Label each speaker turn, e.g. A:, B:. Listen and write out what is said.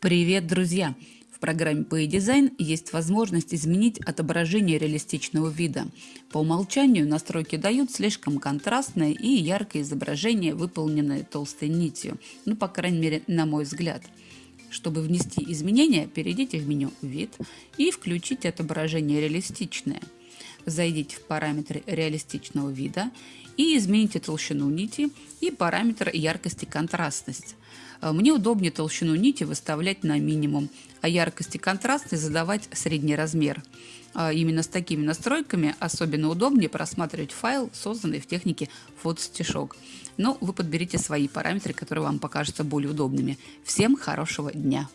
A: Привет, друзья! В программе PA Design есть возможность изменить отображение реалистичного вида. По умолчанию настройки дают слишком контрастное и яркое изображение, выполненное толстой нитью. Ну, по крайней мере, на мой взгляд. Чтобы внести изменения, перейдите в меню «Вид» и включите отображение «Реалистичное». Зайдите в параметры реалистичного вида и измените толщину нити и параметр яркость и контрастность. Э, мне удобнее толщину нити выставлять на минимум, а яркость и контрастность задавать средний размер. А именно с такими настройками особенно удобнее просматривать файл, созданный в технике фотостишок. Но вы подберите свои параметры, которые вам покажутся более удобными. Всем хорошего дня!